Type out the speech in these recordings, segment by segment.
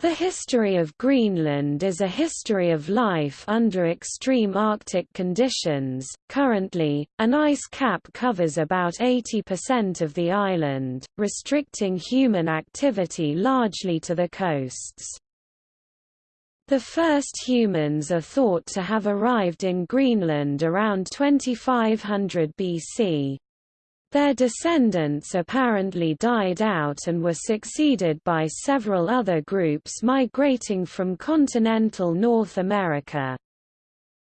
The history of Greenland is a history of life under extreme Arctic conditions. Currently, an ice cap covers about 80% of the island, restricting human activity largely to the coasts. The first humans are thought to have arrived in Greenland around 2500 BC. Their descendants apparently died out and were succeeded by several other groups migrating from continental North America.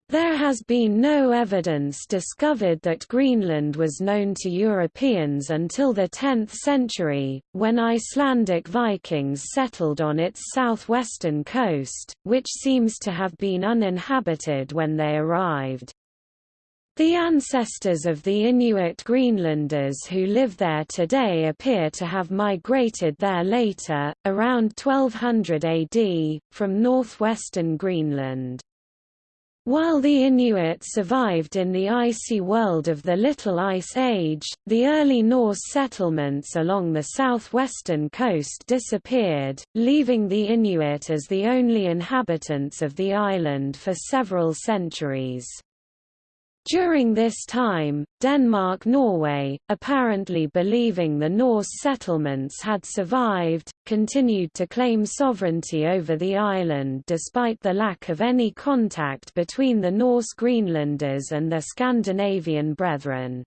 There has been no evidence discovered that Greenland was known to Europeans until the 10th century, when Icelandic Vikings settled on its southwestern coast, which seems to have been uninhabited when they arrived. The ancestors of the Inuit Greenlanders who live there today appear to have migrated there later, around 1200 AD, from northwestern Greenland. While the Inuit survived in the icy world of the Little Ice Age, the early Norse settlements along the southwestern coast disappeared, leaving the Inuit as the only inhabitants of the island for several centuries. During this time, Denmark-Norway, apparently believing the Norse settlements had survived, continued to claim sovereignty over the island despite the lack of any contact between the Norse Greenlanders and their Scandinavian brethren.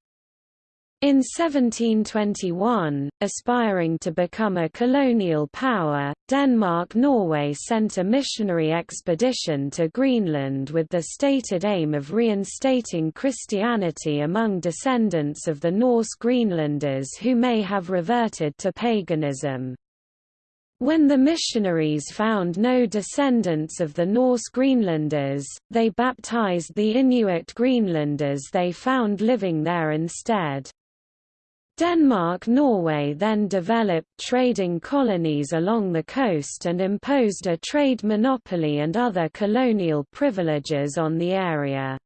In 1721, aspiring to become a colonial power, Denmark-Norway sent a missionary expedition to Greenland with the stated aim of reinstating Christianity among descendants of the Norse Greenlanders who may have reverted to paganism. When the missionaries found no descendants of the Norse Greenlanders, they baptized the Inuit Greenlanders they found living there instead. Denmark-Norway then developed trading colonies along the coast and imposed a trade monopoly and other colonial privileges on the area.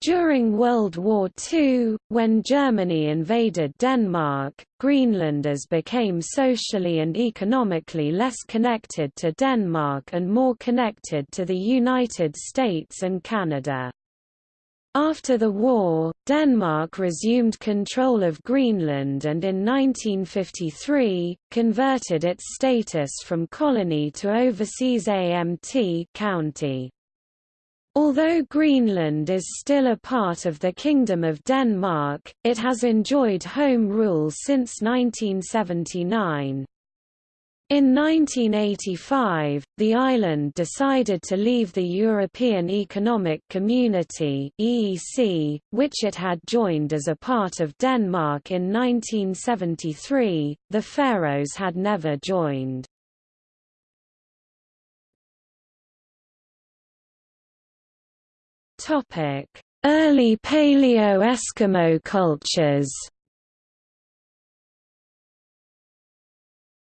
During World War II, when Germany invaded Denmark, Greenlanders became socially and economically less connected to Denmark and more connected to the United States and Canada. After the war, Denmark resumed control of Greenland and in 1953, converted its status from colony to overseas AMT county. Although Greenland is still a part of the Kingdom of Denmark, it has enjoyed home rule since 1979. In 1985, the island decided to leave the European Economic Community (EEC), which it had joined as a part of Denmark in 1973. The Faroes had never joined. Topic: Early Paleo-Eskimo cultures.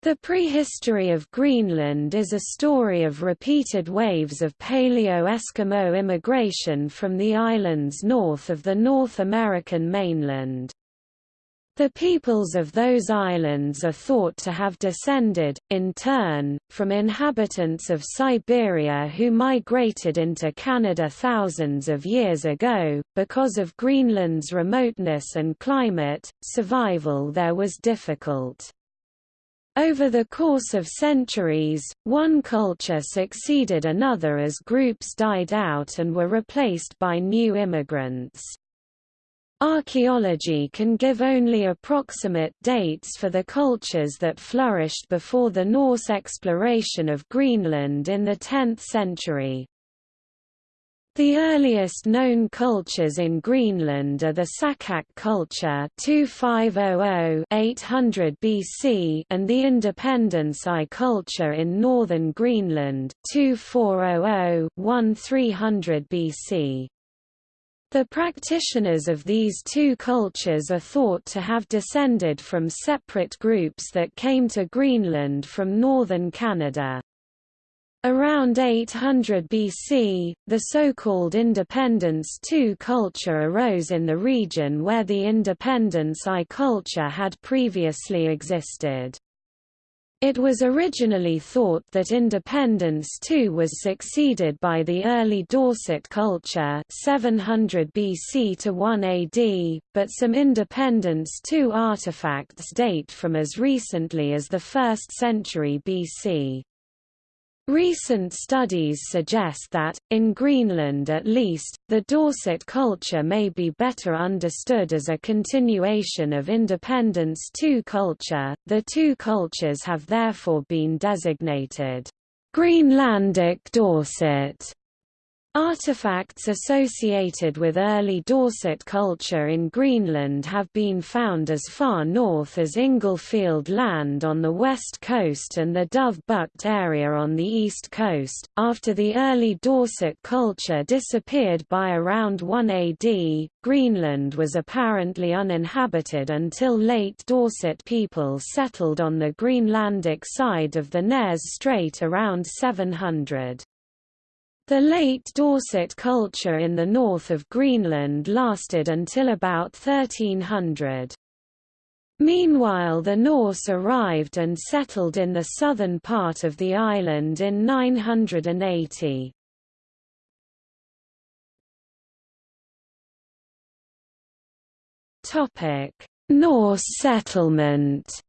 The prehistory of Greenland is a story of repeated waves of Paleo-Eskimo immigration from the islands north of the North American mainland. The peoples of those islands are thought to have descended, in turn, from inhabitants of Siberia who migrated into Canada thousands of years ago. Because of Greenland's remoteness and climate, survival there was difficult. Over the course of centuries, one culture succeeded another as groups died out and were replaced by new immigrants. Archaeology can give only approximate dates for the cultures that flourished before the Norse exploration of Greenland in the 10th century. The earliest known cultures in Greenland are the Saqqaq culture 2500-800 BC and the Independence I culture in northern Greenland 2400-1300 BC. The practitioners of these two cultures are thought to have descended from separate groups that came to Greenland from northern Canada. Around 800 BC, the so-called Independence II culture arose in the region where the Independence I culture had previously existed. It was originally thought that Independence II was succeeded by the early Dorset culture 700 BC to 1 AD, but some Independence II artifacts date from as recently as the 1st century BC. Recent studies suggest that, in Greenland at least, the Dorset culture may be better understood as a continuation of Independence II culture. The two cultures have therefore been designated Greenlandic Dorset Artifacts associated with early Dorset culture in Greenland have been found as far north as Inglefield Land on the west coast and the Dove Bugt area on the east coast. After the early Dorset culture disappeared by around 1 AD, Greenland was apparently uninhabited until late Dorset people settled on the Greenlandic side of the Nares Strait around 700. The late Dorset culture in the north of Greenland lasted until about 1300. Meanwhile the Norse arrived and settled in the southern part of the island in 980. Norse settlement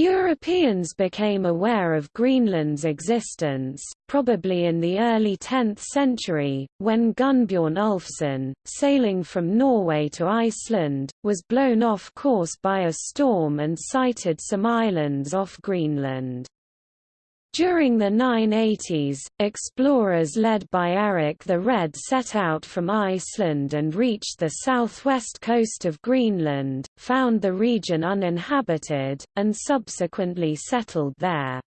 Europeans became aware of Greenland's existence, probably in the early 10th century, when Gunnbjorn Ulfsson, sailing from Norway to Iceland, was blown off course by a storm and sighted some islands off Greenland. During the 980s, explorers led by Eric the Red set out from Iceland and reached the southwest coast of Greenland, found the region uninhabited, and subsequently settled there.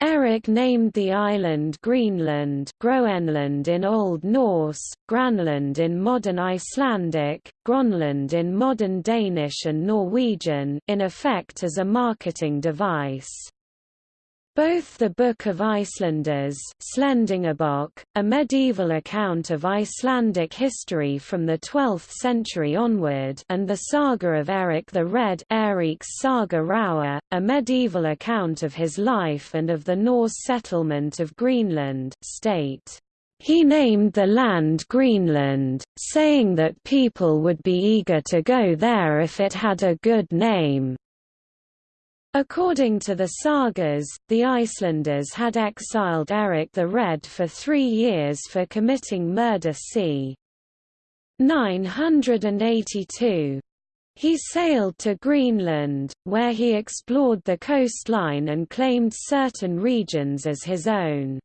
Eric named the island Greenland Groenland in Old Norse, Granland in modern Icelandic, Gronland in modern Danish and Norwegian in effect as a marketing device. Both the Book of Icelanders a medieval account of Icelandic history from the 12th century onward and the Saga of Eric the Red Saga Raua, a medieval account of his life and of the Norse settlement of Greenland, state he named the land Greenland, saying that people would be eager to go there if it had a good name. According to the sagas, the Icelanders had exiled Eric the Red for three years for committing murder c. 982. He sailed to Greenland, where he explored the coastline and claimed certain regions as his own.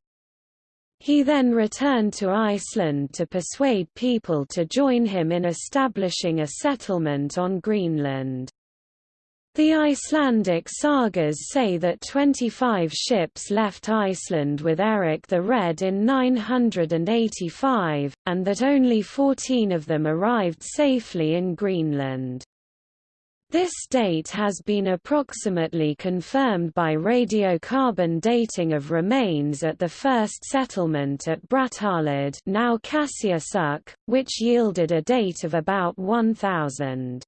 He then returned to Iceland to persuade people to join him in establishing a settlement on Greenland. The Icelandic sagas say that 25 ships left Iceland with Eric the Red in 985, and that only 14 of them arrived safely in Greenland. This date has been approximately confirmed by radiocarbon dating of remains at the first settlement at Brattahlid now Qassiarsuk, which yielded a date of about 1000.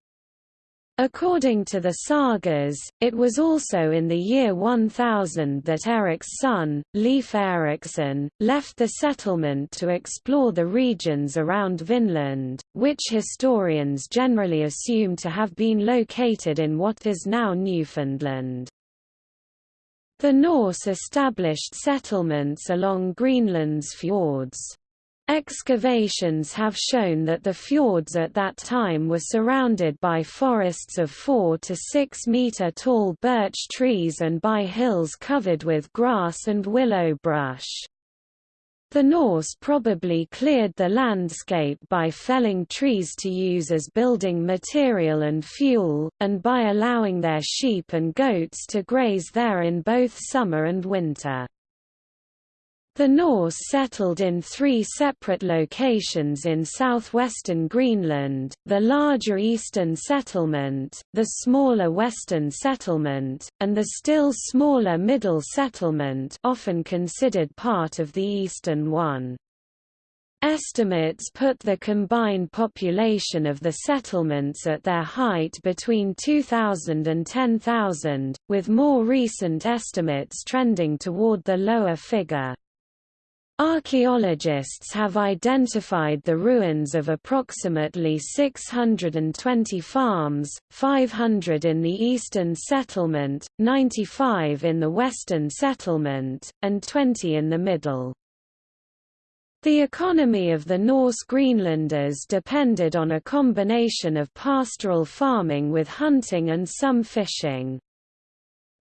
According to the sagas, it was also in the year 1000 that Eric's son, Leif Erikson, left the settlement to explore the regions around Vinland, which historians generally assume to have been located in what is now Newfoundland. The Norse established settlements along Greenland's fjords. Excavations have shown that the fjords at that time were surrounded by forests of 4 to 6 meter tall birch trees and by hills covered with grass and willow brush. The Norse probably cleared the landscape by felling trees to use as building material and fuel, and by allowing their sheep and goats to graze there in both summer and winter. The Norse settled in three separate locations in southwestern Greenland, the larger eastern settlement, the smaller western settlement, and the still smaller middle settlement often considered part of the eastern one. Estimates put the combined population of the settlements at their height between 2,000 and 10,000, with more recent estimates trending toward the lower figure. Archaeologists have identified the ruins of approximately 620 farms, 500 in the eastern settlement, 95 in the western settlement, and 20 in the middle. The economy of the Norse Greenlanders depended on a combination of pastoral farming with hunting and some fishing.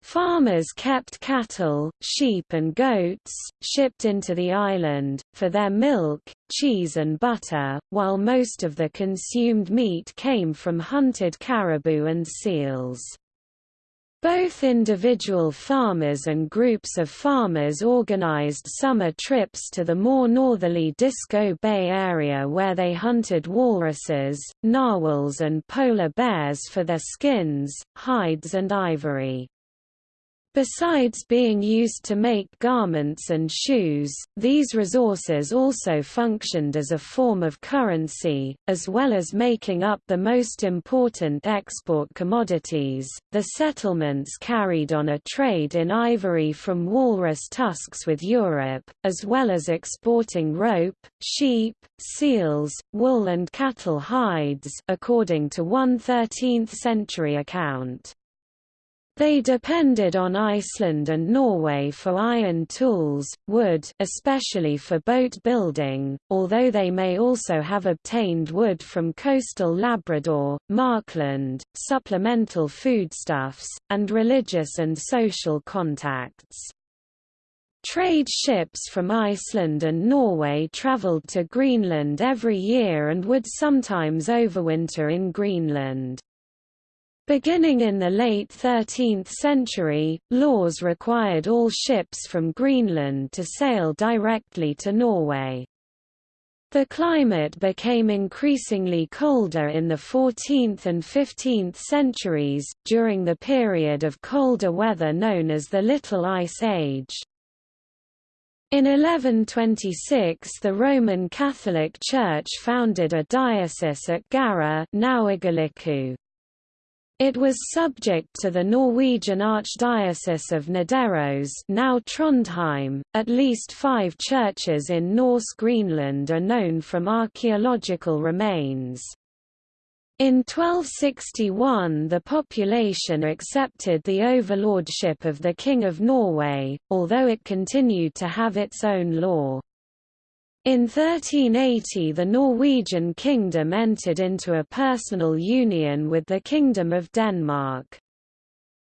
Farmers kept cattle, sheep and goats, shipped into the island, for their milk, cheese and butter, while most of the consumed meat came from hunted caribou and seals. Both individual farmers and groups of farmers organized summer trips to the more northerly Disko Bay area where they hunted walruses, narwhals and polar bears for their skins, hides and ivory. Besides being used to make garments and shoes, these resources also functioned as a form of currency, as well as making up the most important export commodities. The settlements carried on a trade in ivory from walrus tusks with Europe, as well as exporting rope, sheep, seals, wool, and cattle hides, according to one 13th century account. They depended on Iceland and Norway for iron tools, wood especially for boat building, although they may also have obtained wood from coastal Labrador, Markland, supplemental foodstuffs, and religious and social contacts. Trade ships from Iceland and Norway travelled to Greenland every year and would sometimes overwinter in Greenland. Beginning in the late 13th century, laws required all ships from Greenland to sail directly to Norway. The climate became increasingly colder in the 14th and 15th centuries, during the period of colder weather known as the Little Ice Age. In 1126 the Roman Catholic Church founded a diocese at Gara now Igaliku. It was subject to the Norwegian Archdiocese of Nidaros now Trondheim. At least five churches in Norse Greenland are known from archaeological remains. In 1261 the population accepted the overlordship of the King of Norway, although it continued to have its own law. In 1380 the Norwegian kingdom entered into a personal union with the Kingdom of Denmark.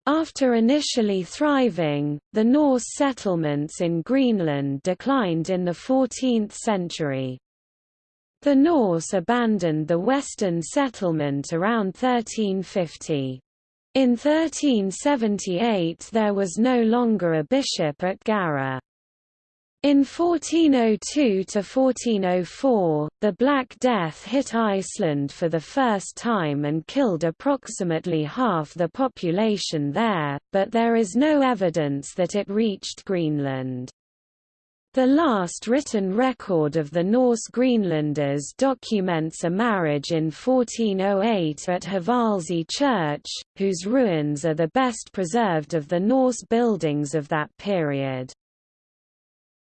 After initially thriving, the Norse settlements in Greenland declined in the 14th century. The Norse abandoned the western settlement around 1350. In 1378 there was no longer a bishop at Garra. In 1402–1404, the Black Death hit Iceland for the first time and killed approximately half the population there, but there is no evidence that it reached Greenland. The last written record of the Norse Greenlanders documents a marriage in 1408 at Hvalsey Church, whose ruins are the best preserved of the Norse buildings of that period.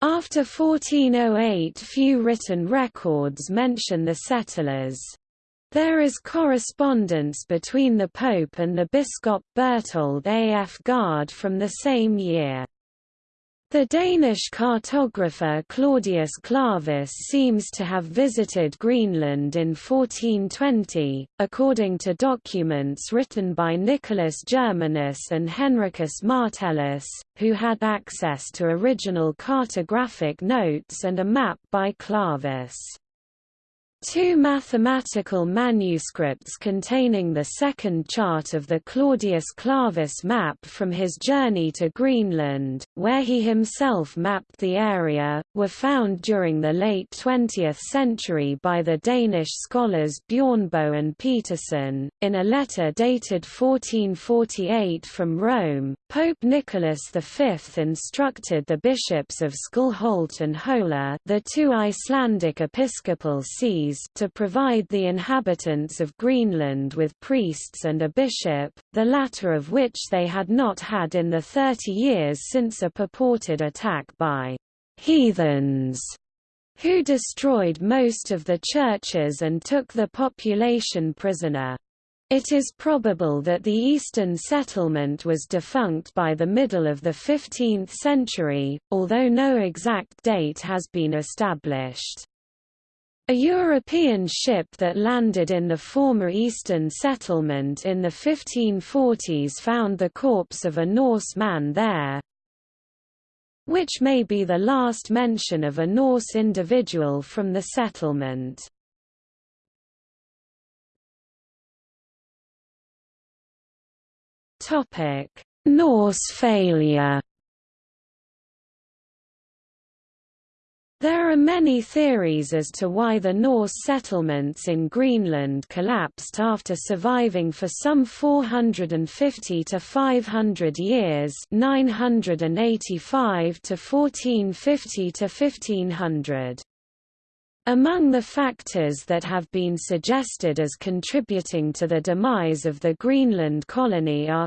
After 1408 few written records mention the settlers. There is correspondence between the Pope and the Biscop Berthold af Gard from the same year. The Danish cartographer Claudius Clavus seems to have visited Greenland in 1420, according to documents written by Nicholas Germanus and Henricus Martellus, who had access to original cartographic notes and a map by Clavus. Two mathematical manuscripts containing the second chart of the Claudius Clavus map from his journey to Greenland, where he himself mapped the area, were found during the late 20th century by the Danish scholars Bjornbo and Petersen. In a letter dated 1448 from Rome, Pope Nicholas V instructed the bishops of Skálholt and Hola, the two Icelandic episcopal sees to provide the inhabitants of Greenland with priests and a bishop, the latter of which they had not had in the thirty years since a purported attack by «heathens» who destroyed most of the churches and took the population prisoner. It is probable that the eastern settlement was defunct by the middle of the 15th century, although no exact date has been established. A European ship that landed in the former eastern settlement in the 1540s found the corpse of a Norse man there, which may be the last mention of a Norse individual from the settlement. Norse failure There are many theories as to why the Norse settlements in Greenland collapsed after surviving for some 450 to 500 years 985 to 1450 to 1500. Among the factors that have been suggested as contributing to the demise of the Greenland colony are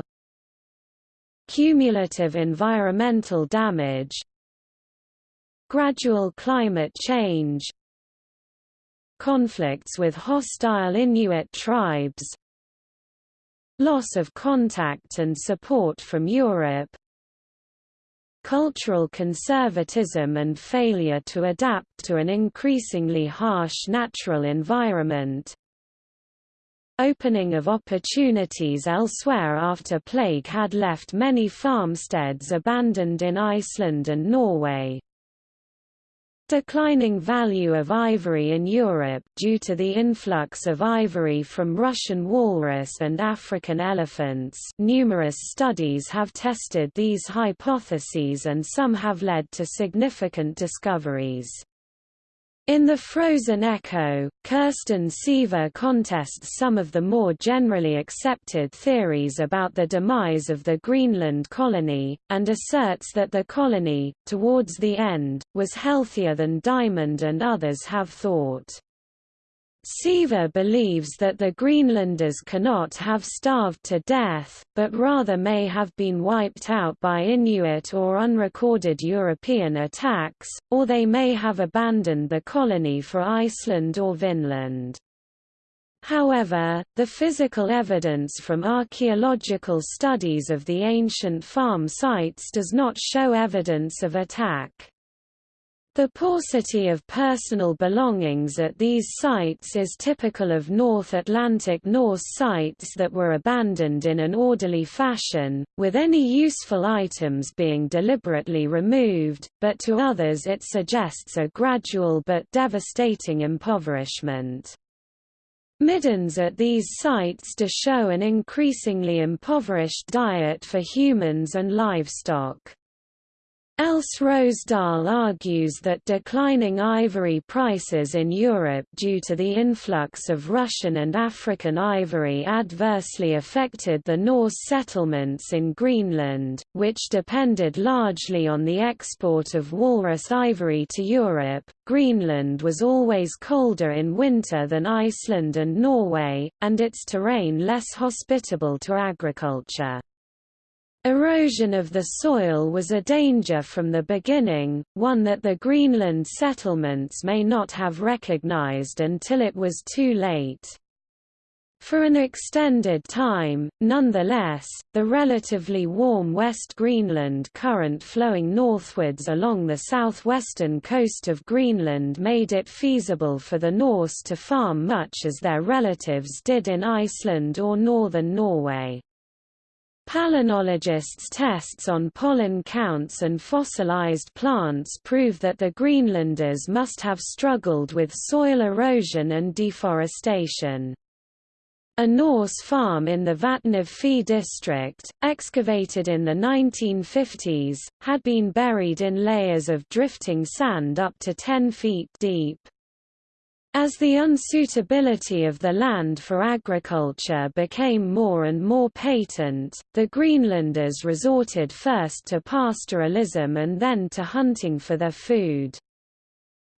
cumulative environmental damage, Gradual climate change Conflicts with hostile Inuit tribes Loss of contact and support from Europe Cultural conservatism and failure to adapt to an increasingly harsh natural environment Opening of opportunities elsewhere after plague had left many farmsteads abandoned in Iceland and Norway Declining value of ivory in Europe due to the influx of ivory from Russian walrus and African elephants numerous studies have tested these hypotheses and some have led to significant discoveries. In the Frozen Echo, Kirsten Seaver contests some of the more generally accepted theories about the demise of the Greenland colony, and asserts that the colony, towards the end, was healthier than Diamond and others have thought. Seaver believes that the Greenlanders cannot have starved to death, but rather may have been wiped out by Inuit or unrecorded European attacks, or they may have abandoned the colony for Iceland or Vinland. However, the physical evidence from archaeological studies of the ancient farm sites does not show evidence of attack. The paucity of personal belongings at these sites is typical of North Atlantic Norse sites that were abandoned in an orderly fashion, with any useful items being deliberately removed, but to others it suggests a gradual but devastating impoverishment. Middens at these sites do show an increasingly impoverished diet for humans and livestock. Else Roesdahl argues that declining ivory prices in Europe due to the influx of Russian and African ivory adversely affected the Norse settlements in Greenland, which depended largely on the export of walrus ivory to Europe. Greenland was always colder in winter than Iceland and Norway, and its terrain less hospitable to agriculture. Erosion of the soil was a danger from the beginning, one that the Greenland settlements may not have recognized until it was too late. For an extended time, nonetheless, the relatively warm West Greenland current flowing northwards along the southwestern coast of Greenland made it feasible for the Norse to farm much as their relatives did in Iceland or northern Norway. Palynologists' tests on pollen counts and fossilized plants prove that the Greenlanders must have struggled with soil erosion and deforestation. A Norse farm in the Vatnov district, excavated in the 1950s, had been buried in layers of drifting sand up to 10 feet deep. As the unsuitability of the land for agriculture became more and more patent, the Greenlanders resorted first to pastoralism and then to hunting for their food.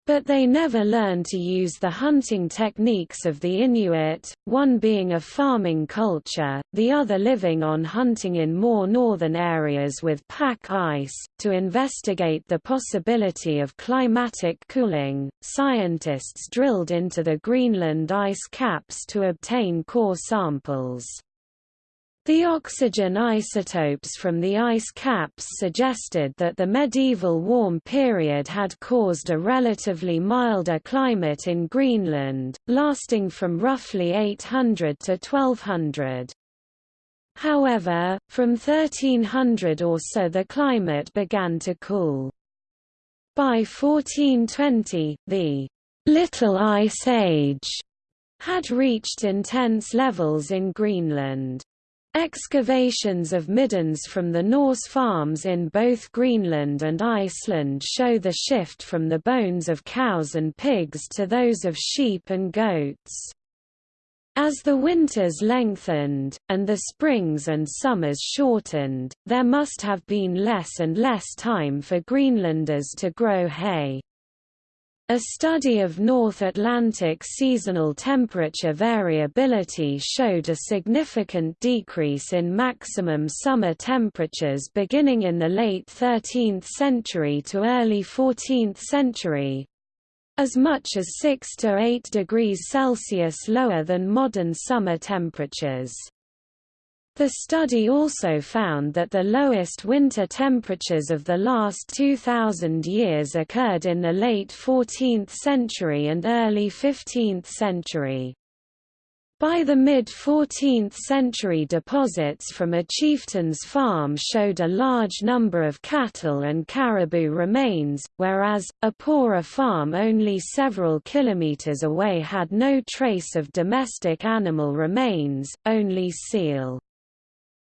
But they never learned to use the hunting techniques of the Inuit, one being a farming culture, the other living on hunting in more northern areas with pack ice. To investigate the possibility of climatic cooling, scientists drilled into the Greenland ice caps to obtain core samples. The oxygen isotopes from the ice caps suggested that the medieval warm period had caused a relatively milder climate in Greenland, lasting from roughly 800 to 1200. However, from 1300 or so the climate began to cool. By 1420, the Little Ice Age had reached intense levels in Greenland. Excavations of middens from the Norse farms in both Greenland and Iceland show the shift from the bones of cows and pigs to those of sheep and goats. As the winters lengthened, and the springs and summers shortened, there must have been less and less time for Greenlanders to grow hay. A study of North Atlantic seasonal temperature variability showed a significant decrease in maximum summer temperatures beginning in the late 13th century to early 14th century as much as 6 to 8 degrees Celsius lower than modern summer temperatures. The study also found that the lowest winter temperatures of the last 2,000 years occurred in the late 14th century and early 15th century. By the mid-14th century deposits from a chieftain's farm showed a large number of cattle and caribou remains, whereas, a poorer farm only several kilometers away had no trace of domestic animal remains, only seal.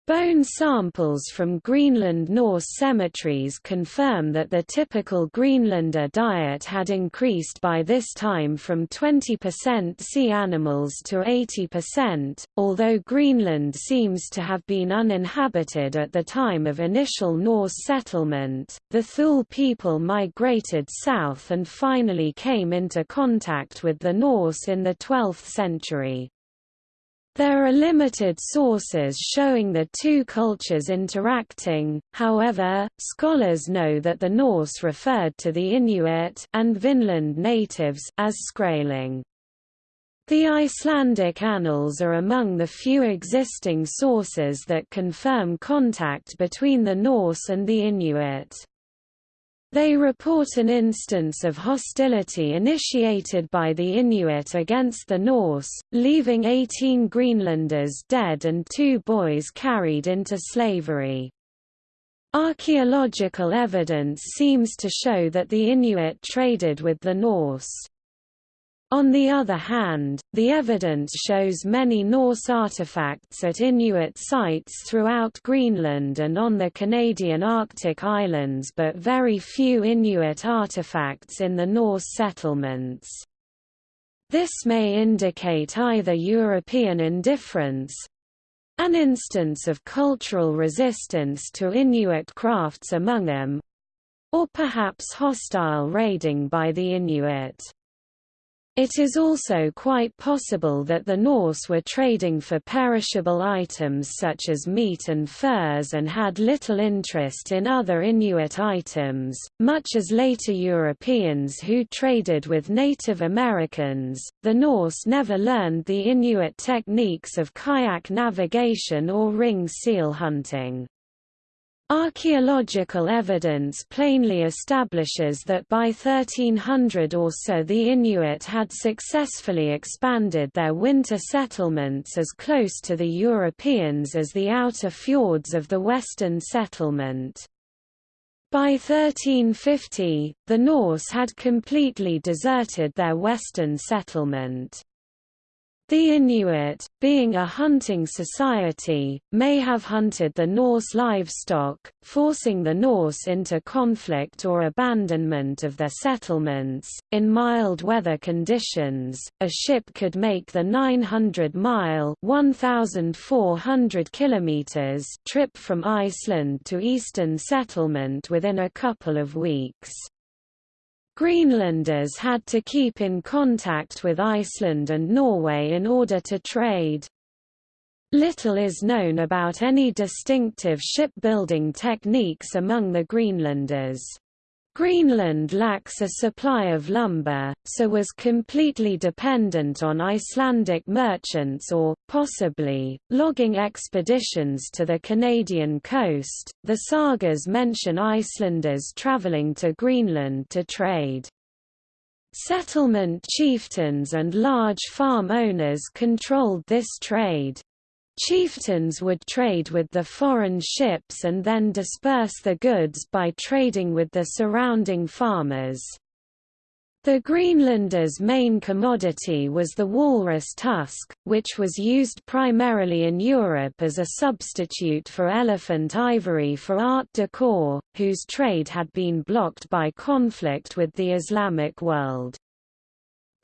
Bone samples from Greenland Norse cemeteries confirm that the typical Greenlander diet had increased by this time from 20% sea animals to 80%, although Greenland seems to have been uninhabited at the time of initial Norse settlement. The Thule people migrated south and finally came into contact with the Norse in the 12th century. There are limited sources showing the two cultures interacting, however, scholars know that the Norse referred to the Inuit and Vinland natives as Skraeling. The Icelandic annals are among the few existing sources that confirm contact between the Norse and the Inuit. They report an instance of hostility initiated by the Inuit against the Norse, leaving 18 Greenlanders dead and two boys carried into slavery. Archaeological evidence seems to show that the Inuit traded with the Norse. On the other hand, the evidence shows many Norse artifacts at Inuit sites throughout Greenland and on the Canadian Arctic islands but very few Inuit artifacts in the Norse settlements. This may indicate either European indifference—an instance of cultural resistance to Inuit crafts among them—or perhaps hostile raiding by the Inuit. It is also quite possible that the Norse were trading for perishable items such as meat and furs and had little interest in other Inuit items, much as later Europeans who traded with Native Americans. The Norse never learned the Inuit techniques of kayak navigation or ring seal hunting. Archaeological evidence plainly establishes that by 1300 or so the Inuit had successfully expanded their winter settlements as close to the Europeans as the outer fjords of the western settlement. By 1350, the Norse had completely deserted their western settlement. The Inuit, being a hunting society, may have hunted the Norse livestock, forcing the Norse into conflict or abandonment of their settlements. In mild weather conditions, a ship could make the 900-mile (1,400 kilometers) trip from Iceland to eastern settlement within a couple of weeks. Greenlanders had to keep in contact with Iceland and Norway in order to trade. Little is known about any distinctive shipbuilding techniques among the Greenlanders. Greenland lacks a supply of lumber, so was completely dependent on Icelandic merchants or, possibly, logging expeditions to the Canadian coast. The sagas mention Icelanders traveling to Greenland to trade. Settlement chieftains and large farm owners controlled this trade. Chieftains would trade with the foreign ships and then disperse the goods by trading with the surrounding farmers. The Greenlanders' main commodity was the walrus tusk, which was used primarily in Europe as a substitute for elephant ivory for art decor, whose trade had been blocked by conflict with the Islamic world.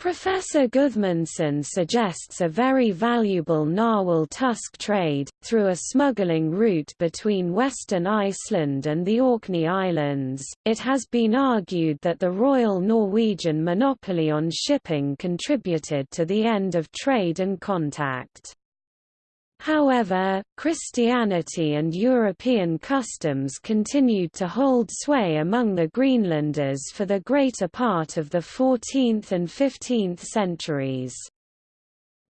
Professor Gudmundsson suggests a very valuable narwhal tusk trade, through a smuggling route between western Iceland and the Orkney Islands. It has been argued that the Royal Norwegian monopoly on shipping contributed to the end of trade and contact. However, Christianity and European customs continued to hold sway among the Greenlanders for the greater part of the 14th and 15th centuries.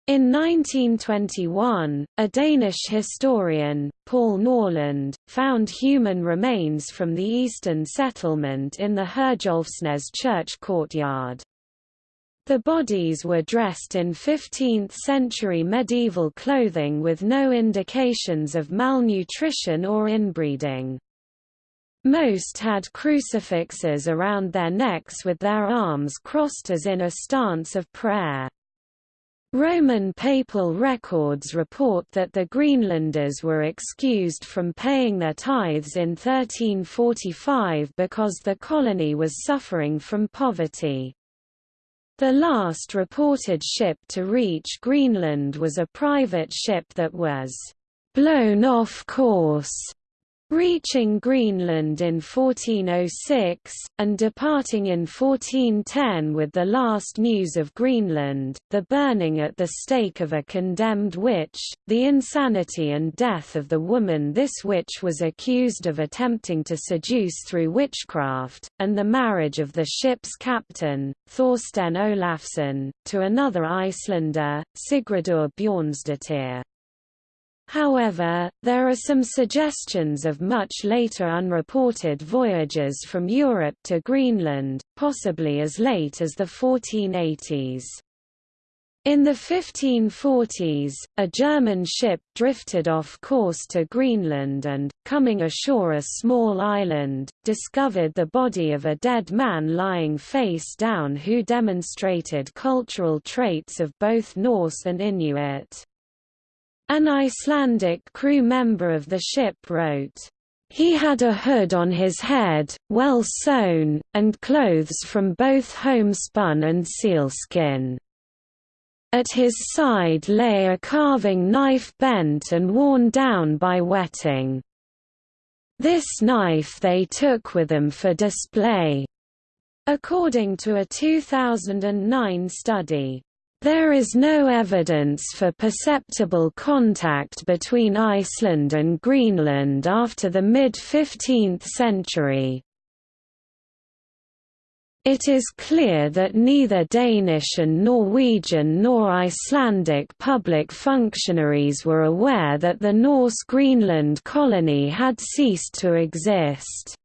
In 1921, a Danish historian, Poul Nørlund, found human remains from the eastern settlement in the Herjolfsnes church courtyard. The bodies were dressed in 15th-century medieval clothing with no indications of malnutrition or inbreeding. Most had crucifixes around their necks with their arms crossed as in a stance of prayer. Roman papal records report that the Greenlanders were excused from paying their tithes in 1345 because the colony was suffering from poverty. The last reported ship to reach Greenland was a private ship that was blown off course reaching Greenland in 1406, and departing in 1410 with the last news of Greenland, the burning at the stake of a condemned witch, the insanity and death of the woman this witch was accused of attempting to seduce through witchcraft, and the marriage of the ship's captain, Thorstein Olafsson, to another Icelander, Sigridur Bjornsdottir. However, there are some suggestions of much later unreported voyages from Europe to Greenland, possibly as late as the 1480s. In the 1540s, a German ship drifted off course to Greenland and, coming ashore a small island, discovered the body of a dead man lying face down who demonstrated cultural traits of both Norse and Inuit. An Icelandic crew member of the ship wrote, "...he had a hood on his head, well sewn, and clothes from both homespun and sealskin. At his side lay a carving knife bent and worn down by wetting. This knife they took with them for display." According to a 2009 study, there is no evidence for perceptible contact between Iceland and Greenland after the mid-15th century. It is clear that neither Danish and Norwegian nor Icelandic public functionaries were aware that the Norse Greenland colony had ceased to exist.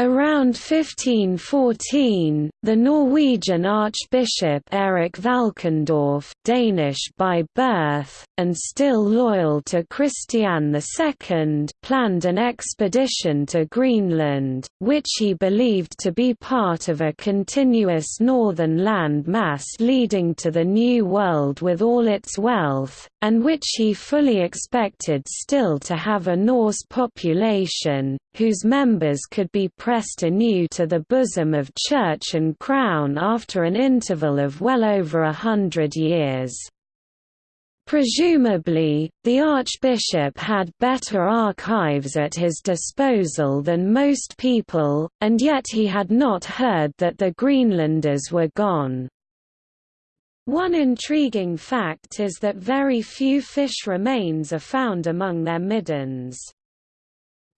Around 1514, the Norwegian Archbishop Erik Valkendorf, Danish by birth, and still loyal to Christian II, planned an expedition to Greenland, which he believed to be part of a continuous northern land mass leading to the New World with all its wealth, and which he fully expected still to have a Norse population, whose members could be pressed anew to the bosom of Church and Crown after an interval of well over a hundred years. Presumably, the Archbishop had better archives at his disposal than most people, and yet he had not heard that the Greenlanders were gone. One intriguing fact is that very few fish remains are found among their middens.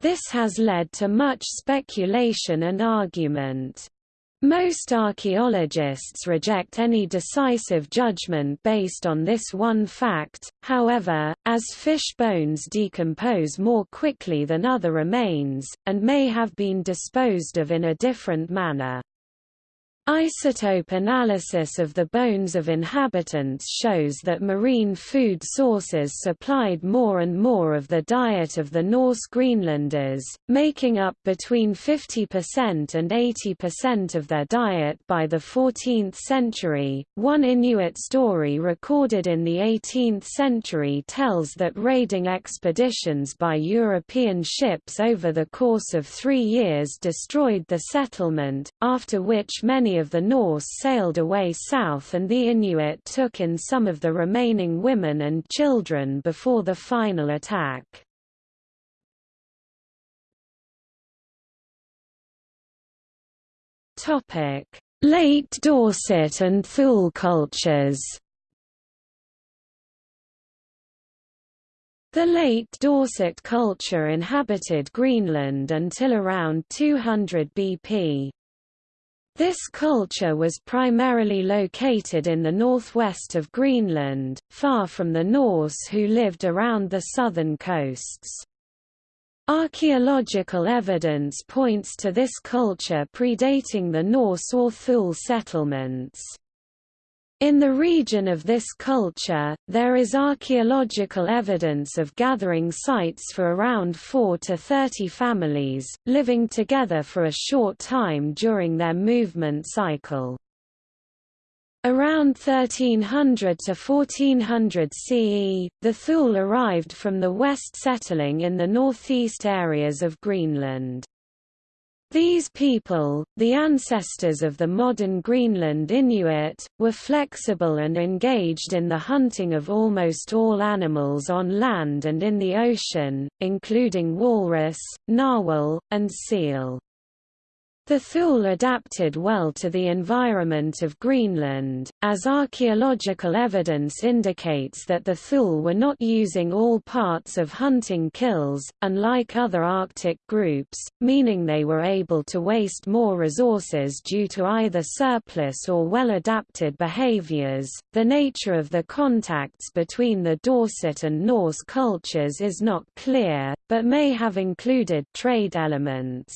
This has led to much speculation and argument. Most archaeologists reject any decisive judgment based on this one fact, however, as fish bones decompose more quickly than other remains, and may have been disposed of in a different manner. Isotope analysis of the bones of inhabitants shows that marine food sources supplied more and more of the diet of the Norse Greenlanders, making up between 50% and 80% of their diet by the 14th century. One Inuit story recorded in the 18th century tells that raiding expeditions by European ships over the course of three years destroyed the settlement, after which of the Norse sailed away south and the Inuit took in some of the remaining women and children before the final attack. Late Dorset and Thule cultures The late Dorset culture inhabited Greenland until around 200 BP. This culture was primarily located in the northwest of Greenland, far from the Norse who lived around the southern coasts. Archaeological evidence points to this culture predating the Norse or Thule settlements. In the region of this culture, there is archaeological evidence of gathering sites for around 4 to 30 families, living together for a short time during their movement cycle. Around 1300 to 1400 CE, the Thule arrived from the west settling in the northeast areas of Greenland. These people, the ancestors of the modern Greenland Inuit, were flexible and engaged in the hunting of almost all animals on land and in the ocean, including walrus, narwhal, and seal. The Thule adapted well to the environment of Greenland, as archaeological evidence indicates that the Thule were not using all parts of hunting kills, unlike other Arctic groups, meaning they were able to waste more resources due to either surplus or well-adapted behaviors. The nature of the contacts between the Dorset and Norse cultures is not clear, but may have included trade elements.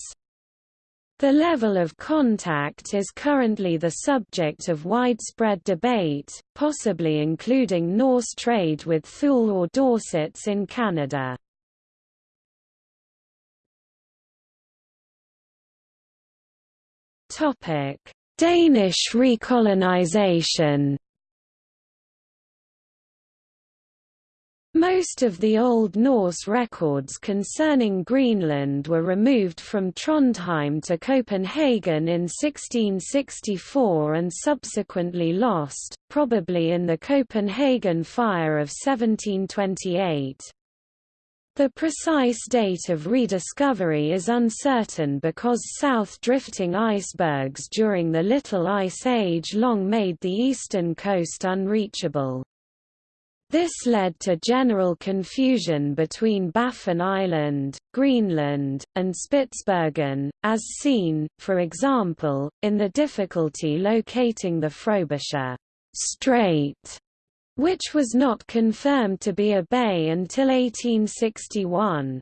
The level of contact is currently the subject of widespread debate, possibly including Norse trade with Thule or Dorsets in Canada. Danish recolonization Most of the Old Norse records concerning Greenland were removed from Trondheim to Copenhagen in 1664 and subsequently lost, probably in the Copenhagen Fire of 1728. The precise date of rediscovery is uncertain because south-drifting icebergs during the Little Ice Age long made the eastern coast unreachable. This led to general confusion between Baffin Island, Greenland, and Spitsbergen, as seen, for example, in the difficulty locating the Frobisher Strait, which was not confirmed to be a bay until 1861.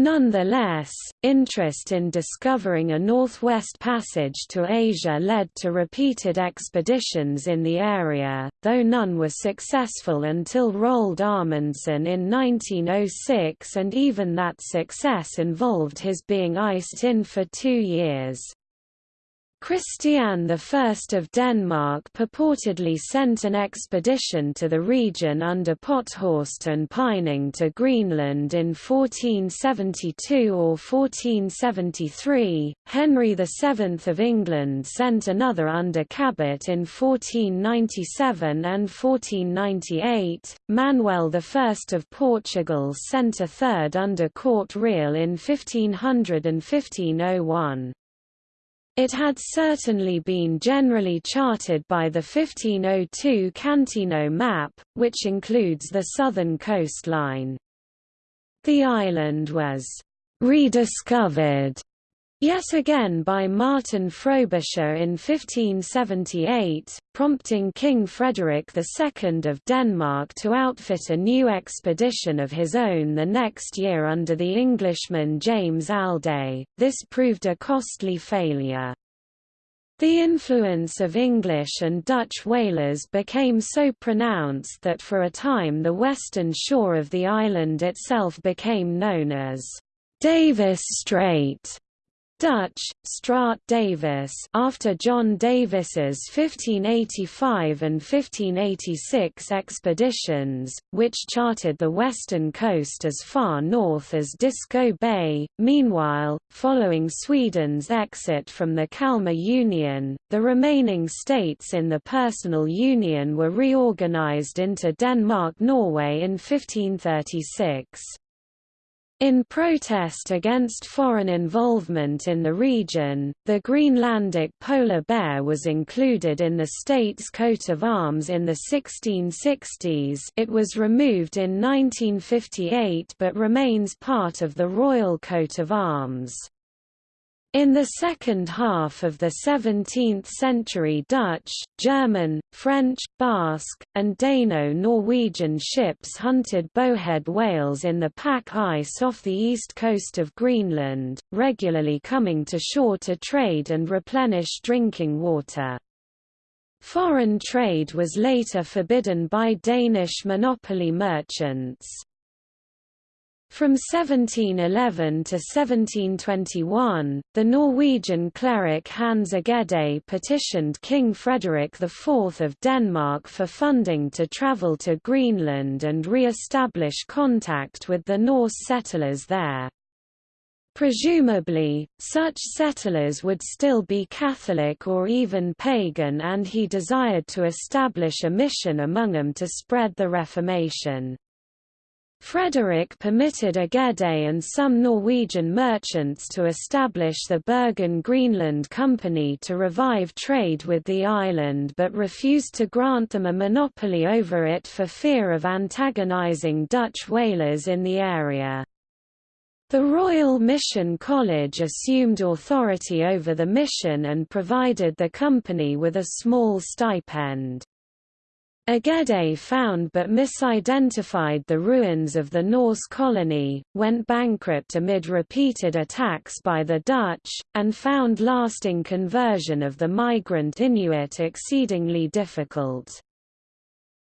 Nonetheless, interest in discovering a northwest passage to Asia led to repeated expeditions in the area, though none were successful until Roald Amundsen in 1906 and even that success involved his being iced in for two years. Christian I of Denmark purportedly sent an expedition to the region under Pothorst and Pining to Greenland in 1472 or 1473, Henry VII of England sent another under Cabot in 1497 and 1498, Manuel I of Portugal sent a third under Corte-Real in 1500 and 1501. It had certainly been generally charted by the 1502 Cantino map, which includes the southern coastline. The island was rediscovered Yet again by Martin Frobisher in 1578, prompting King Frederick II of Denmark to outfit a new expedition of his own the next year under the Englishman James Alday. This proved a costly failure. The influence of English and Dutch whalers became so pronounced that for a time the western shore of the island itself became known as Davis Strait. Dutch, Straat Davis after John Davis's 1585 and 1586 expeditions, which charted the western coast as far north as Disko Bay. Meanwhile, following Sweden's exit from the Kalmar Union, the remaining states in the Personal Union were reorganized into Denmark-Norway in 1536. In protest against foreign involvement in the region, the Greenlandic polar bear was included in the state's coat of arms in the 1660s it was removed in 1958 but remains part of the royal coat of arms. In the second half of the 17th century Dutch, German, French, Basque, and Dano-Norwegian ships hunted bowhead whales in the pack ice off the east coast of Greenland, regularly coming to shore to trade and replenish drinking water. Foreign trade was later forbidden by Danish monopoly merchants. From 1711 to 1721, the Norwegian cleric Hans Egede petitioned King Frederick IV of Denmark for funding to travel to Greenland and re-establish contact with the Norse settlers there. Presumably, such settlers would still be Catholic or even pagan and he desired to establish a mission among them to spread the Reformation. Frederick permitted Egede and some Norwegian merchants to establish the Bergen Greenland Company to revive trade with the island but refused to grant them a monopoly over it for fear of antagonizing Dutch whalers in the area. The Royal Mission College assumed authority over the mission and provided the company with a small stipend. Egede found but misidentified the ruins of the Norse colony, went bankrupt amid repeated attacks by the Dutch, and found lasting conversion of the migrant Inuit exceedingly difficult.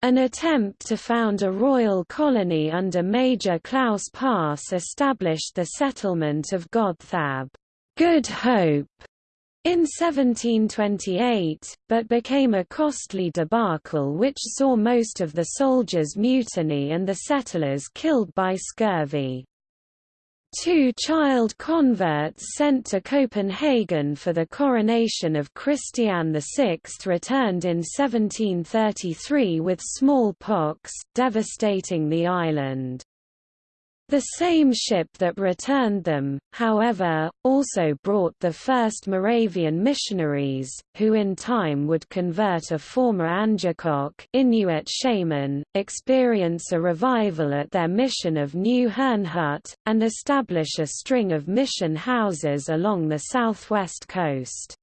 An attempt to found a royal colony under Major Claus Paarss established the settlement of Godthab Good Hope", in 1728, but became a costly debacle which saw most of the soldiers mutiny and the settlers killed by scurvy. Two child converts sent to Copenhagen for the coronation of Christian VI returned in 1733 with smallpox, devastating the island. The same ship that returned them, however, also brought the first Moravian missionaries, who in time would convert a former Angekok Inuit shaman, experience a revival at their mission of New Herrnhut, and establish a string of mission houses along the southwest coast.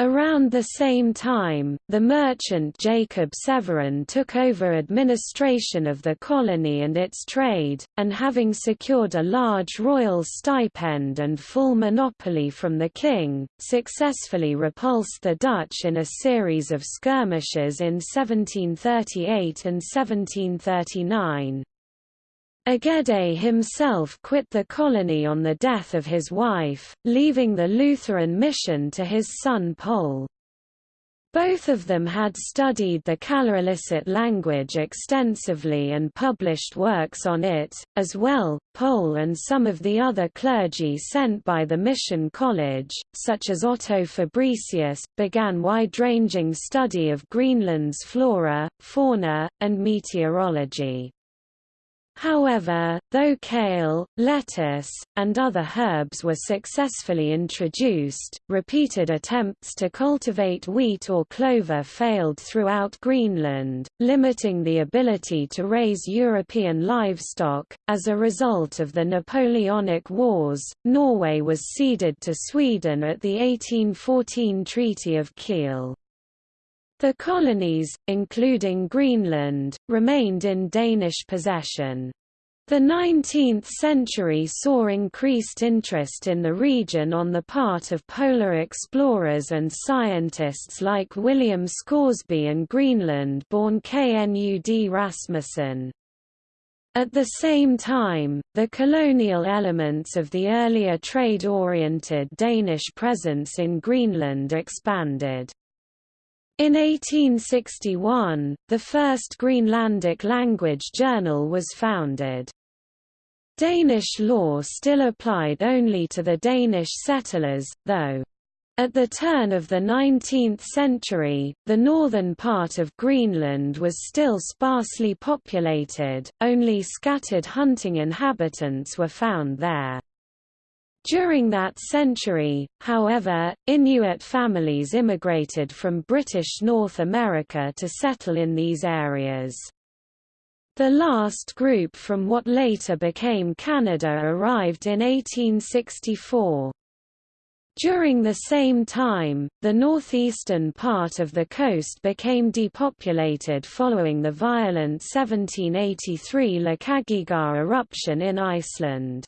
Around the same time, the merchant Jacob Severin took over administration of the colony and its trade, and having secured a large royal stipend and full monopoly from the king, successfully repulsed the Dutch in a series of skirmishes in 1738 and 1739. Egede himself quit the colony on the death of his wife, leaving the Lutheran mission to his son Poul. Both of them had studied the Kalaalleq language extensively and published works on it, as well. Poul and some of the other clergy sent by the Mission College, such as Otto Fabricius, began wide-ranging study of Greenland's flora, fauna, and meteorology. However, though kale, lettuce, and other herbs were successfully introduced, repeated attempts to cultivate wheat or clover failed throughout Greenland, limiting the ability to raise European livestock. As a result of the Napoleonic Wars, Norway was ceded to Sweden at the 1814 Treaty of Kiel. The colonies, including Greenland, remained in Danish possession. The 19th century saw increased interest in the region on the part of polar explorers and scientists like William Scoresby and Greenland-born Knud Rasmussen. At the same time, the colonial elements of the earlier trade-oriented Danish presence in Greenland expanded. In 1861, the first Greenlandic language journal was founded. Danish law still applied only to the Danish settlers, though. At the turn of the 19th century, the northern part of Greenland was still sparsely populated, only scattered hunting inhabitants were found there. During that century, however, Inuit families immigrated from British North America to settle in these areas. The last group from what later became Canada arrived in 1864. During the same time, the northeastern part of the coast became depopulated following the violent 1783 Lakagigar eruption in Iceland.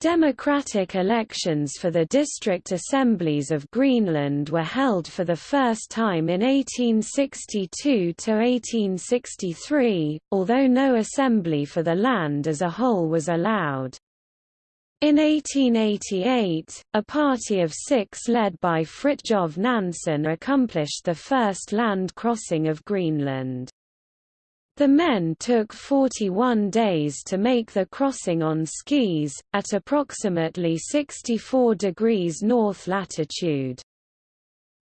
Democratic elections for the district assemblies of Greenland were held for the first time in 1862–1863, although no assembly for the land as a whole was allowed. In 1888, a party of six led by Fridtjof Nansen accomplished the first land crossing of Greenland. The men took 41 days to make the crossing on skis, at approximately 64 degrees north latitude.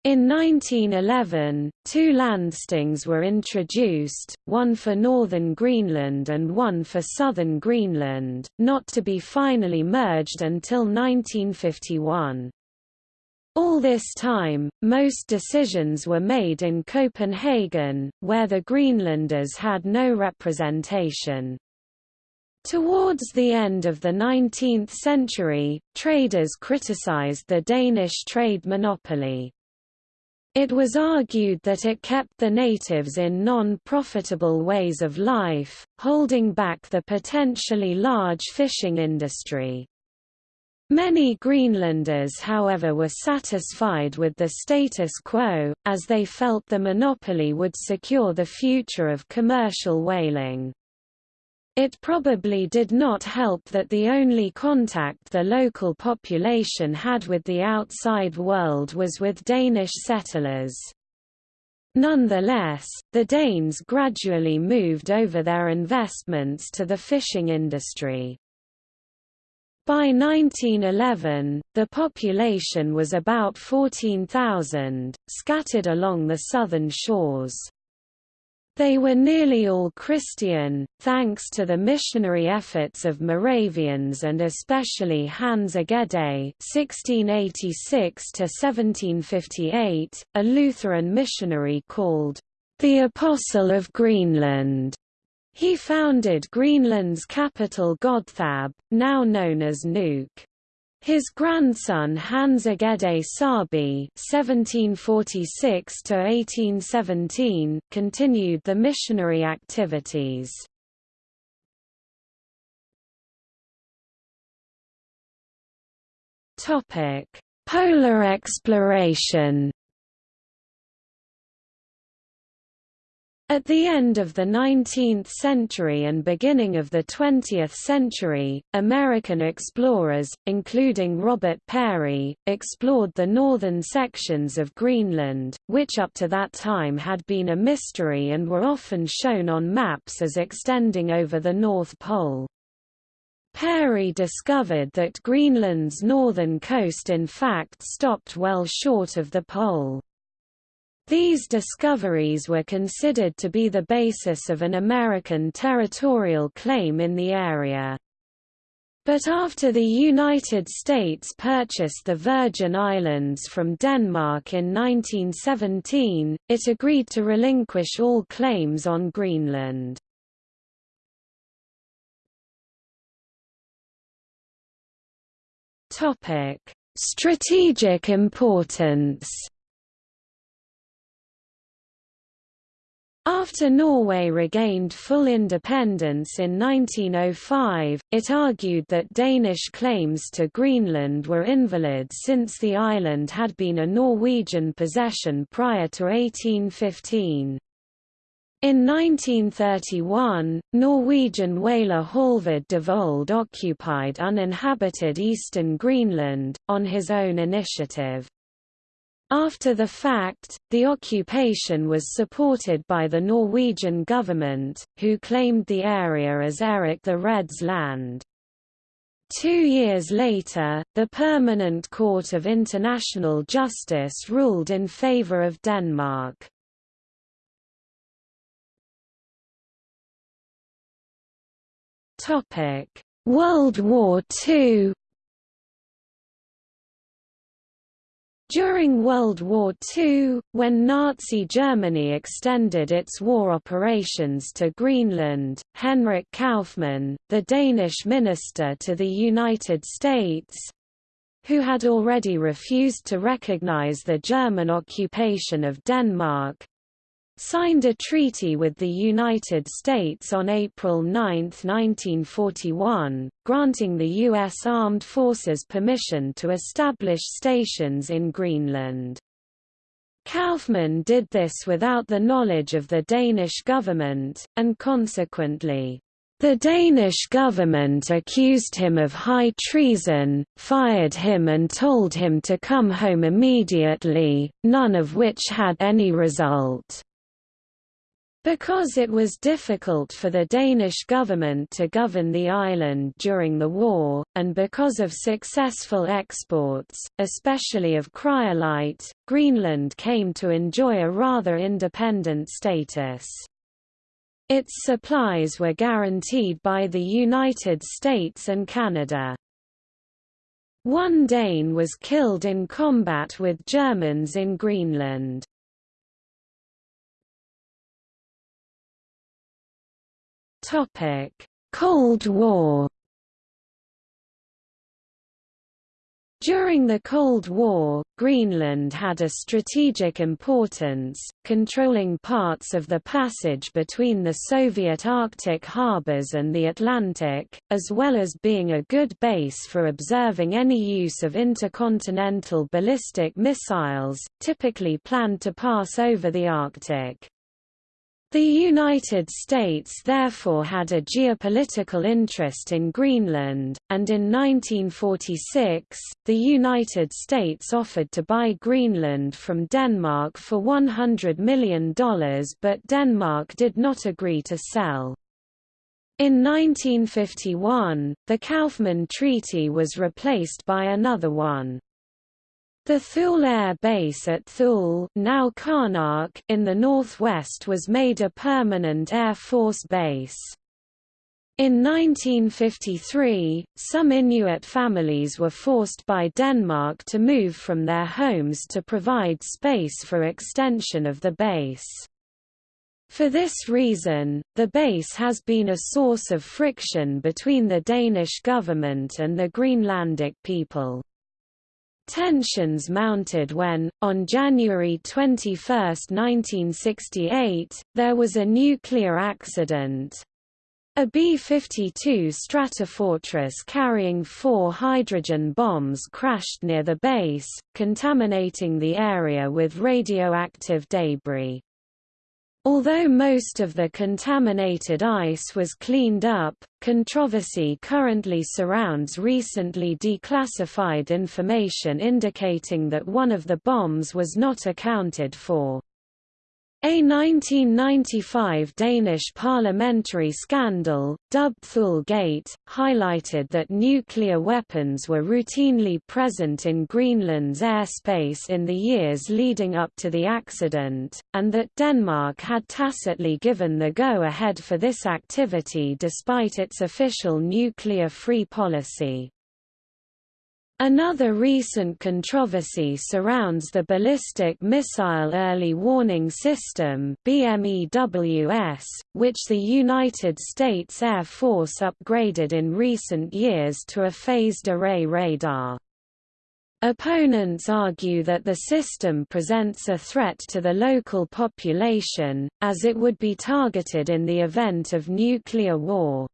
In 1911, two landstings were introduced, one for northern Greenland and one for southern Greenland, not to be finally merged until 1951. All this time, most decisions were made in Copenhagen, where the Greenlanders had no representation. Towards the end of the 19th century, traders criticized the Danish trade monopoly. It was argued that it kept the natives in non-profitable ways of life, holding back the potentially large fishing industry. Many Greenlanders however were satisfied with the status quo, as they felt the monopoly would secure the future of commercial whaling. It probably did not help that the only contact the local population had with the outside world was with Danish settlers. Nonetheless, the Danes gradually moved over their investments to the fishing industry. By 1911, the population was about 14,000, scattered along the southern shores. They were nearly all Christian, thanks to the missionary efforts of Moravians and especially Hans Egede (1686–1758), a Lutheran missionary called the Apostle of Greenland. He founded Greenland's capital Godthab, now known as Nuuk. His grandson Hans Egede Saabye (1746–1817) continued the missionary activities. Topic: Polar exploration. At the end of the 19th century and beginning of the 20th century, American explorers, including Robert Peary, explored the northern sections of Greenland, which up to that time had been a mystery and were often shown on maps as extending over the North Pole. Peary discovered that Greenland's northern coast in fact stopped well short of the pole. These discoveries were considered to be the basis of an American territorial claim in the area. But after the United States purchased the Virgin Islands from Denmark in 1917, it agreed to relinquish all claims on Greenland. Strategic importance After Norway regained full independence in 1905, it argued that Danish claims to Greenland were invalid since the island had been a Norwegian possession prior to 1815. In 1931, Norwegian whaler Halvard Devold occupied uninhabited eastern Greenland, on his own initiative. After the fact, the occupation was supported by the Norwegian government, who claimed the area as Erik the Red's land. Two years later, the Permanent Court of International Justice ruled in favor of Denmark. World War II During World War II, when Nazi Germany extended its war operations to Greenland, Henrik Kauffmann, the Danish minister to the United States, who had already refused to recognize the German occupation of Denmark, signed a treaty with the United States on April 9, 1941, granting the U.S. Armed Forces permission to establish stations in Greenland. Kauffmann did this without the knowledge of the Danish government, and consequently, the Danish government accused him of high treason, fired him and told him to come home immediately, none of which had any result. Because it was difficult for the Danish government to govern the island during the war, and because of successful exports, especially of cryolite, Greenland came to enjoy a rather independent status. Its supplies were guaranteed by the United States and Canada. One Dane was killed in combat with Germans in Greenland. Topic: Cold War. During the Cold War, Greenland had a strategic importance, controlling parts of the passage between the Soviet Arctic harbors and the Atlantic, as well as being a good base for observing any use of intercontinental ballistic missiles, typically planned to pass over the Arctic. The United States therefore had a geopolitical interest in Greenland, and in 1946, the United States offered to buy Greenland from Denmark for $100 million but Denmark did not agree to sell. In 1951, the Kauffmann Treaty was replaced by another one. The Thule Air Base at Thule now Qaanaaq in the northwest was made a permanent Air Force base. In 1953, some Inuit families were forced by Denmark to move from their homes to provide space for extension of the base. For this reason, the base has been a source of friction between the Danish government and the Greenlandic people. Tensions mounted when, on January 21, 1968, there was a nuclear accident. A B-52 Stratofortress carrying four hydrogen bombs crashed near the base, contaminating the area with radioactive debris. Although most of the contaminated ice was cleaned up, controversy currently surrounds recently declassified information indicating that one of the bombs was not accounted for. A 1995 Danish parliamentary scandal, dubbed Thulegate, highlighted that nuclear weapons were routinely present in Greenland's airspace in the years leading up to the accident, and that Denmark had tacitly given the go-ahead for this activity despite its official nuclear-free policy. Another recent controversy surrounds the Ballistic Missile Early Warning System BMEWS, which the United States Air Force upgraded in recent years to a phased array radar. Opponents argue that the system presents a threat to the local population, as it would be targeted in the event of nuclear war.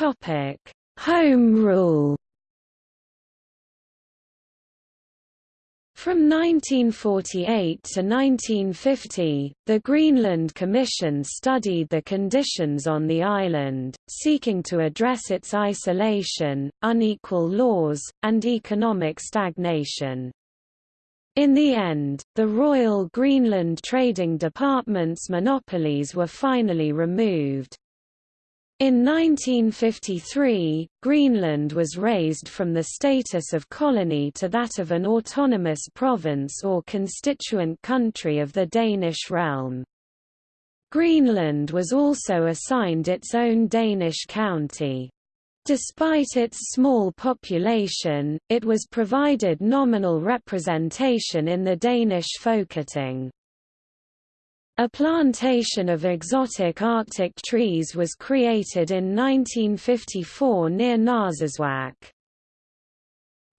Topic: Home rule. From 1948 to 1950, the Greenland Commission studied the conditions on the island, seeking to address its isolation, unequal laws, and economic stagnation. In the end, the Royal Greenland Trading Department's monopolies were finally removed. In 1953, Greenland was raised from the status of colony to that of an autonomous province or constituent country of the Danish realm. Greenland was also assigned its own Danish county. Despite its small population, it was provided nominal representation in the Danish Folketing. A plantation of exotic Arctic trees was created in 1954 near Narsarsuaq.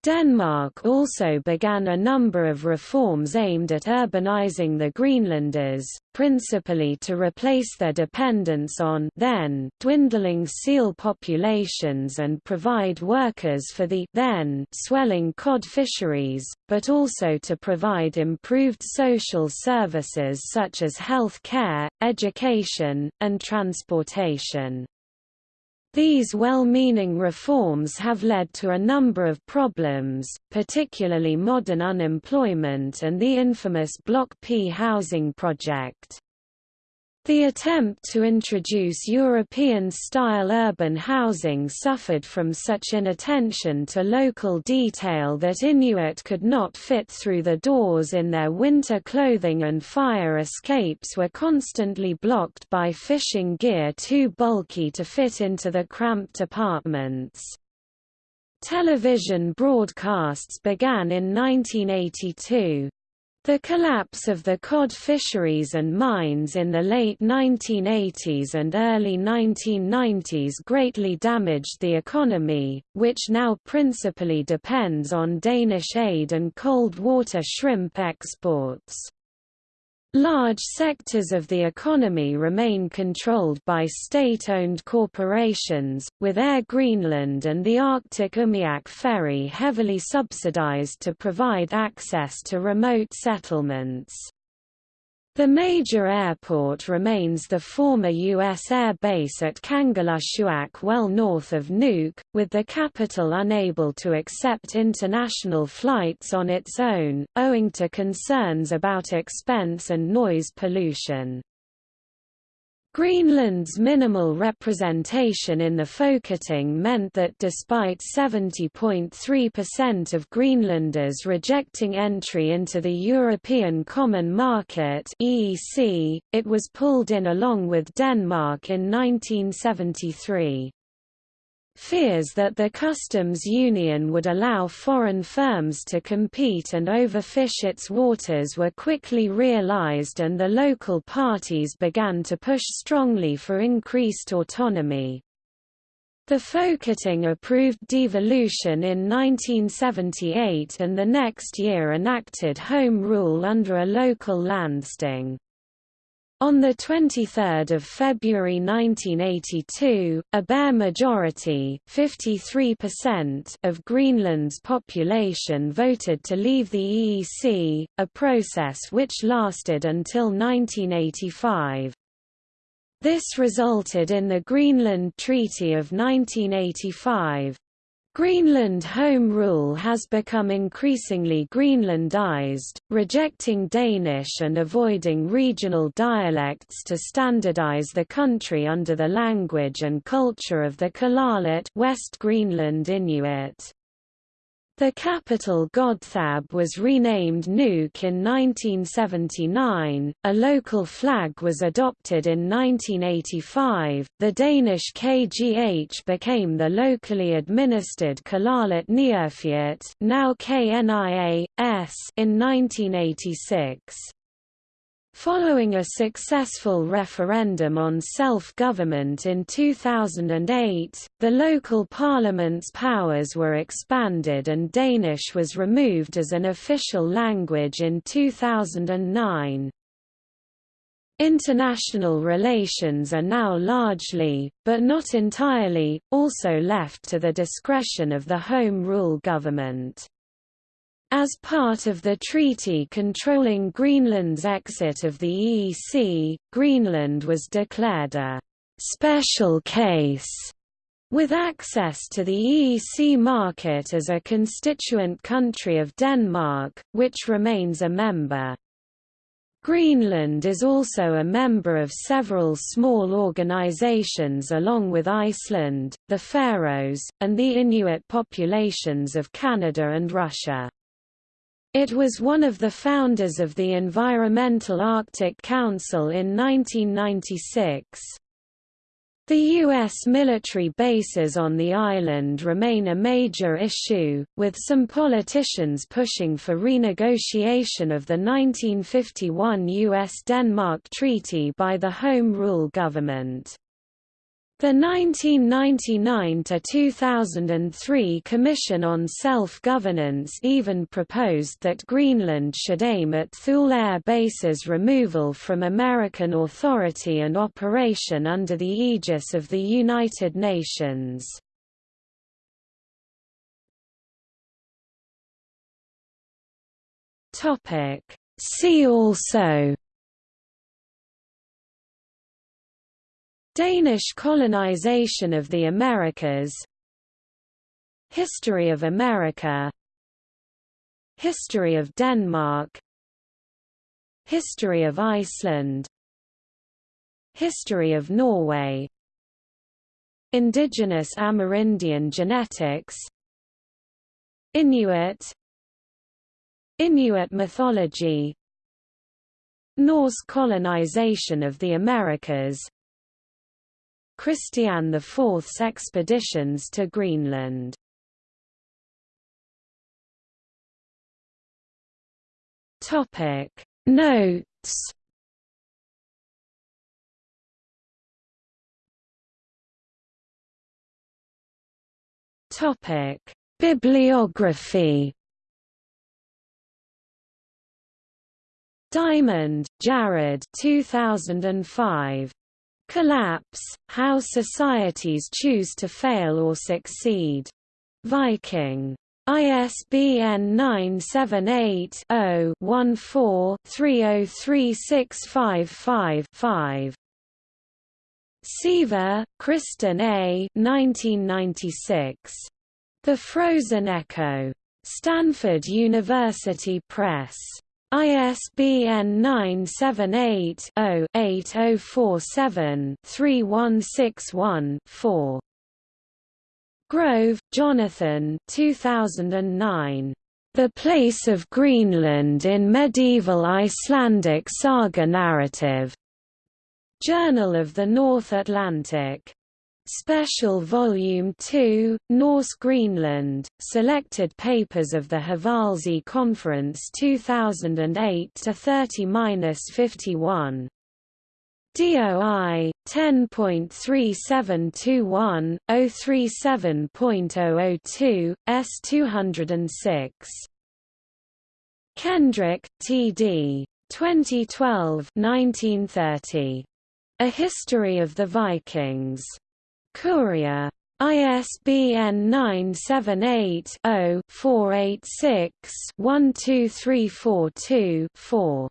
Denmark also began a number of reforms aimed at urbanizing the Greenlanders, principally to replace their dependence on then dwindling seal populations and provide workers for the then swelling cod fisheries, but also to provide improved social services such as health care, education, and transportation. These well-meaning reforms have led to a number of problems, particularly modern unemployment and the infamous Block P housing project. The attempt to introduce European-style urban housing suffered from such inattention to local detail that Inuit could not fit through the doors in their winter clothing and fire escapes were constantly blocked by fishing gear too bulky to fit into the cramped apartments. Television broadcasts began in 1982, the collapse of the cod fisheries and mines in the late 1980s and early 1990s greatly damaged the economy, which now principally depends on Danish aid and cold water shrimp exports. Large sectors of the economy remain controlled by state-owned corporations, with Air Greenland and the Arctic Umiak Ferry heavily subsidized to provide access to remote settlements. The major airport remains the former U.S. Air Base at Kangerlussuaq well north of Nuuk, with the capital unable to accept international flights on its own, owing to concerns about expense and noise pollution. Greenland's minimal representation in the Folketing meant that despite 70.3% of Greenlanders rejecting entry into the European Common Market (EEC), it was pulled in along with Denmark in 1973. Fears that the customs union would allow foreign firms to compete and overfish its waters were quickly realized and the local parties began to push strongly for increased autonomy. The Folketing approved devolution in 1978 and the next year enacted Home Rule under a local landsting. On 23 February 1982, a bare majority of Greenland's population voted to leave the EEC, a process which lasted until 1985. This resulted in the Greenland Treaty of 1985. Greenland Home Rule has become increasingly Greenlandized, rejecting Danish and avoiding regional dialects to standardize the country under the language and culture of the Kalaaleq West Greenland Inuit. The capital Godthab was renamed Nuuk in 1979, a local flag was adopted in 1985, the Danish KGH became the locally administered Kalaallit Niuerfiat now KNIA, in 1986. Following a successful referendum on self-government in 2008, the local parliament's powers were expanded and Danish was removed as an official language in 2009. International relations are now largely, but not entirely, also left to the discretion of the Home Rule government. As part of the treaty controlling Greenland's exit of the EEC, Greenland was declared a «special case» with access to the EEC market as a constituent country of Denmark, which remains a member. Greenland is also a member of several small organizations along with Iceland, the Faroes, and the Inuit populations of Canada and Russia. It was one of the founders of the Environmental Arctic Council in 1996. The U.S. military bases on the island remain a major issue, with some politicians pushing for renegotiation of the 1951 U.S.-Denmark Treaty by the Home Rule government. The 1999–2003 Commission on Self-Governance even proposed that Greenland should aim at Thule Air Base's removal from American authority and operation under the aegis of the United Nations. See also Danish colonization of the Americas. History of America. History of Denmark. History of Iceland. History of Norway. Indigenous Amerindian genetics. Inuit. Inuit mythology. Norse colonization of the Americas Christian IV's expeditions to Greenland. Topic Notes Topic Bibliography Diamond, Jared 2005. Collapse, How Societies Choose to Fail or Succeed. Viking. ISBN 978-0-14-303655-5. Seaver, Kristen A. 1996. The Frozen Echo. Stanford University Press. ISBN 978-0-8047-3161-4. Grove, Jonathan 2009. The Place of Greenland in Medieval Icelandic Saga Narrative. Journal of the North Atlantic. Special Volume 2, Norse Greenland, Selected Papers of the Hvalsey Conference 2008-30-51. DOI 10.3721 037.002 S206 Kendrick, T.D. 2012 1930 A History of the Vikings Courier. ISBN 978-0-486-12342-4.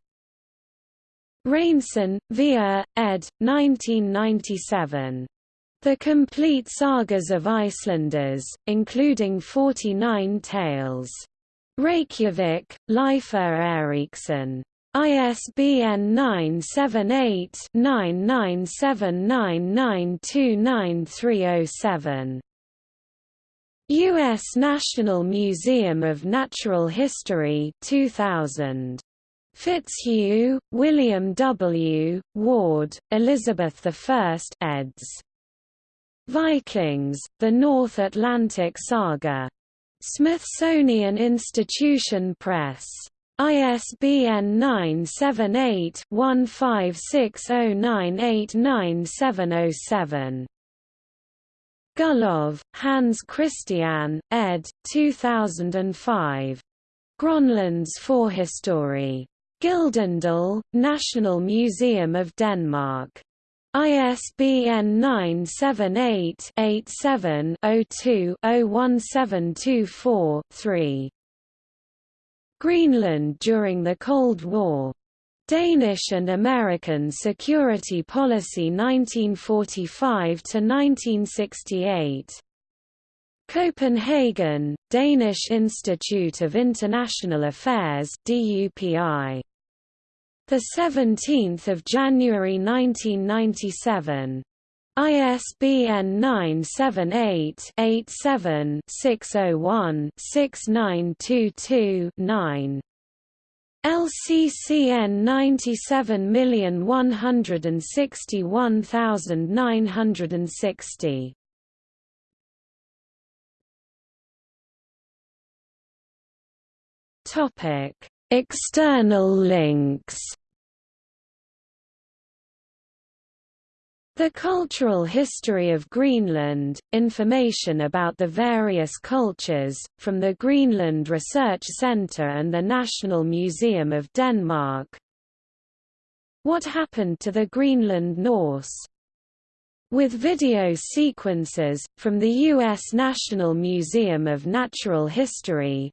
Hreinsson, Via, ed. 1997. The Complete Sagas of Icelanders, including 49 tales. Reykjavik, Leifur Eiríksson. ISBN 978-9979929307. U.S. National Museum of Natural History 2000. Fitzhugh, William W., Ward, Elizabeth I eds. Vikings, The North Atlantic Saga. Smithsonian Institution Press. ISBN 978-1560989707. Gullov, Hans Christian, ed. 2005. Grønlands Forhistorie. Gyldendal, National Museum of Denmark. ISBN 978-87-02-01724-3. Greenland during the Cold War. Danish and American Security Policy 1945–1968. Copenhagen, Danish Institute of International Affairs DUPI. The 17th of January 1997. ISBN 978-87-601-6922-9. LCCN 97161960. Topic: External links The Cultural History of Greenland, information about the various cultures, from the Greenland Research Centre and the National Museum of Denmark What happened to the Greenland Norse? With video sequences, from the U.S. National Museum of Natural History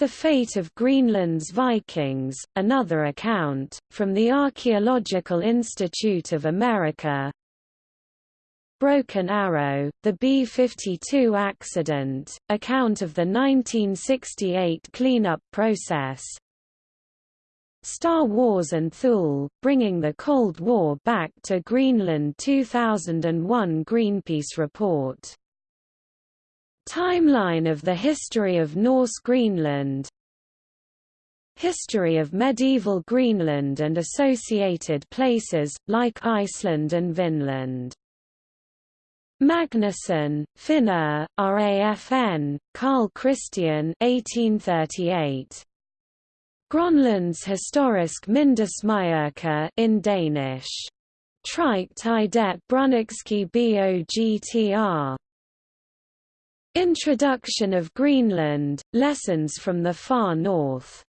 the Fate of Greenland's Vikings, another account, from the Archaeological Institute of America. Broken Arrow, the B-52 accident, account of the 1968 cleanup process. Star Wars and Thule, bringing the Cold War back to Greenland 2001 Greenpeace report Timeline of the history of Norse Greenland History of medieval Greenland and associated places, like Iceland and Vinland Magnusson, Finnur, RAFN, Carl Christian 1838. Grønlands historisk Mindesmærke in Danish. Trike i det Brünnichske Bogtr. Introduction of Greenland, Lessons from the Far North